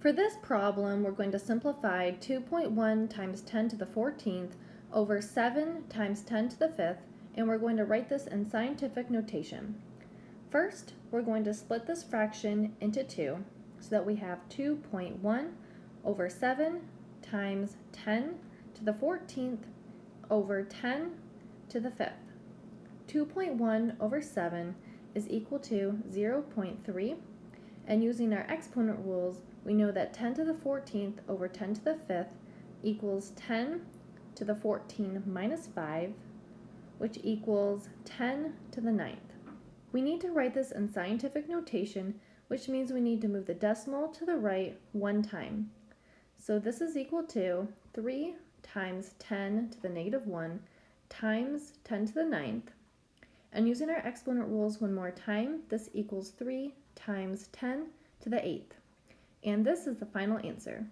For this problem, we're going to simplify 2.1 times 10 to the 14th over 7 times 10 to the 5th, and we're going to write this in scientific notation. First, we're going to split this fraction into 2 so that we have 2.1 over 7 times 10 to the 14th over 10 to the 5th. 2.1 over 7 is equal to 0.3, and using our exponent rules, we know that 10 to the 14th over 10 to the 5th equals 10 to the 14 minus 5, which equals 10 to the 9th. We need to write this in scientific notation, which means we need to move the decimal to the right one time. So this is equal to 3 times 10 to the negative 1 times 10 to the 9th. And using our exponent rules one more time, this equals 3 times 10 to the 8th. And this is the final answer.